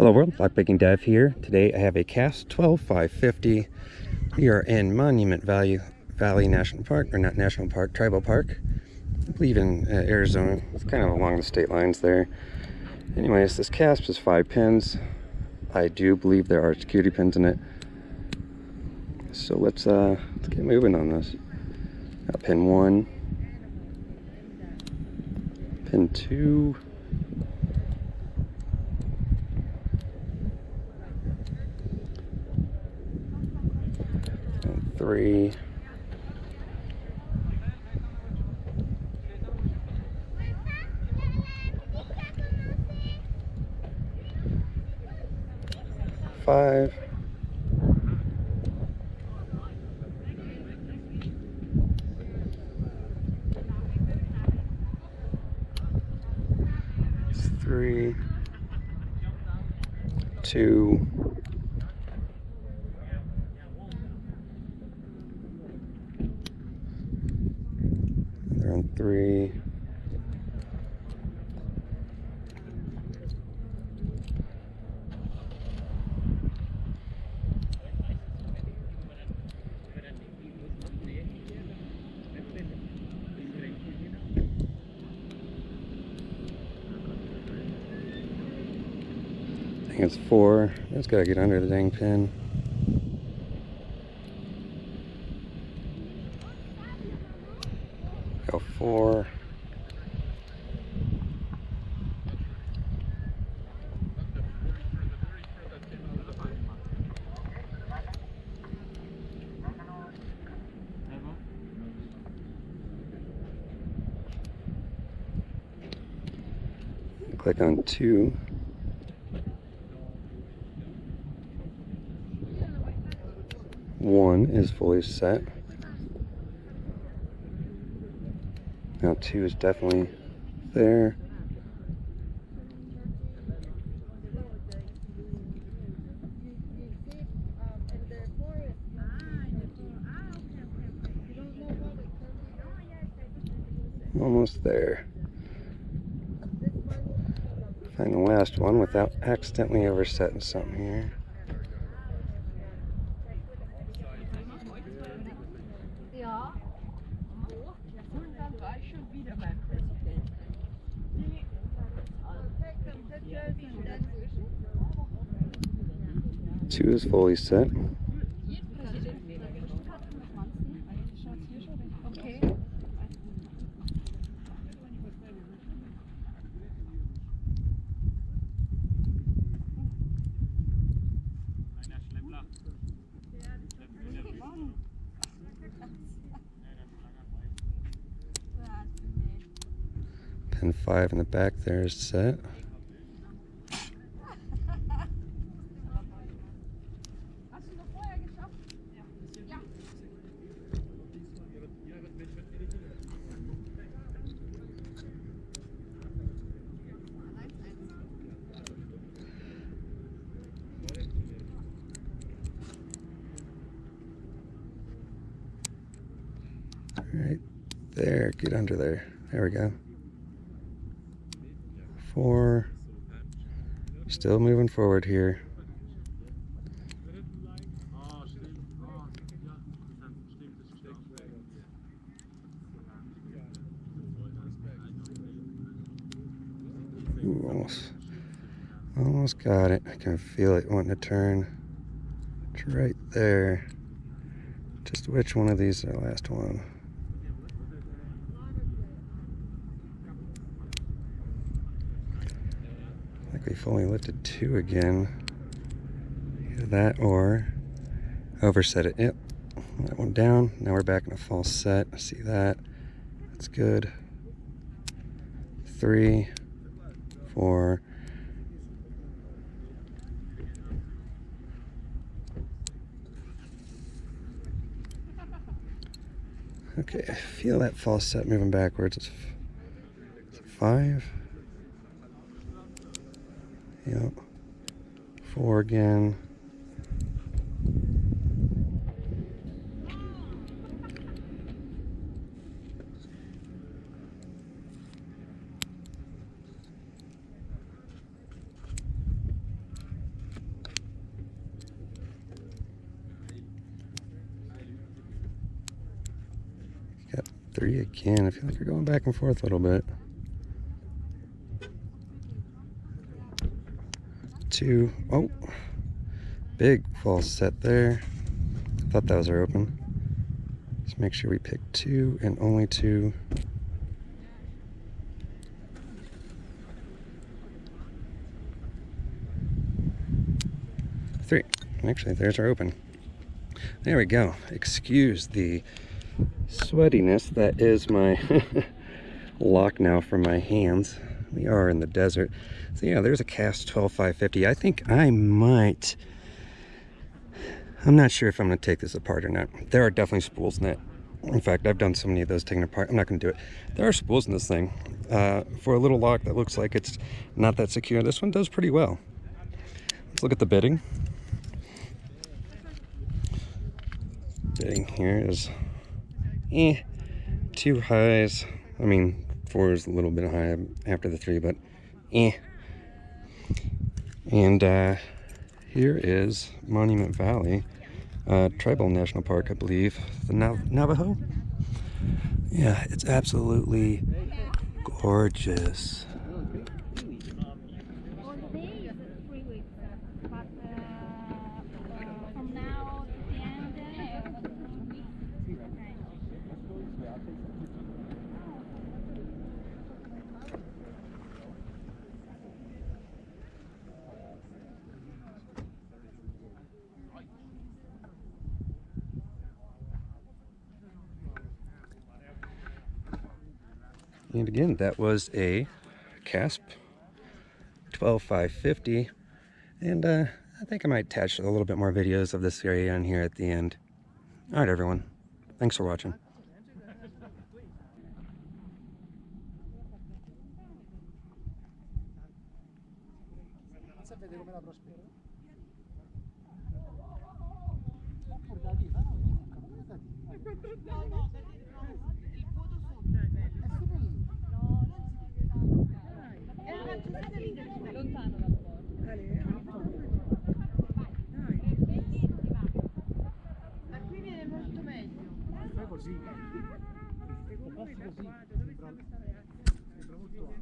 Hello world, Lockpicking Dev here. Today I have a CASP 12550. We are in Monument Valley, Valley National Park, or not National Park, Tribal Park. I believe in uh, Arizona. It's kind of along the state lines there. Anyways, this CASP is five pins. I do believe there are security pins in it. So let's uh, let's get moving on this. Got pin one, pin two. and three. Five. Three, two, They're on three. I think it's four. It's gotta get under the dang pin. Go four. Click on two. One is fully set. Now two is definitely there. Almost there. Find the last one without accidentally oversetting something here. Two is fully set. Pin five in the back there is set. Right there. Get under there. There we go. Four. Still moving forward here. Ooh, almost, almost got it. I can feel it wanting to turn. It's right there. Just which one of these is the last one? I think we've only lifted two again. Either that or overset it. Yep. That one down. Now we're back in a false set. I see that. That's good. Three, four. Okay, I feel that false set moving backwards. It's five. Yep. Four again. Three again. I feel like you're going back and forth a little bit. Two. Oh, big false set there. I thought was our open. Let's make sure we pick two and only two. Three. Actually, there's our open. There we go. Excuse the sweatiness that is my lock now for my hands. We are in the desert. So yeah, there's a CASP 12550. I think I might I'm not sure if I'm to take this apart or not. There are definitely spools in it. In fact, I've done so many of those taken apart. I'm not going to do it. There are spools in this thing. Uh, for a little lock that looks like it's not that secure, this one does pretty well. Let's look at the bitting. Bitting here is eh, two highs. I mean, four is a little bit high after the three, but eh. And uh, here is Monument Valley, uh, Tribal National Park, I believe. The Nav Navajo? Yeah, it's absolutely gorgeous. All the days, three weeks. But uh, from now to the end, uh, And again, that was a CASP 12550. And uh, I think I might attach a little bit more videos of this area on here at the end. All right, everyone. Thanks for watching. Sapete come la così. Ecco, passi così. Sembra, sembra molto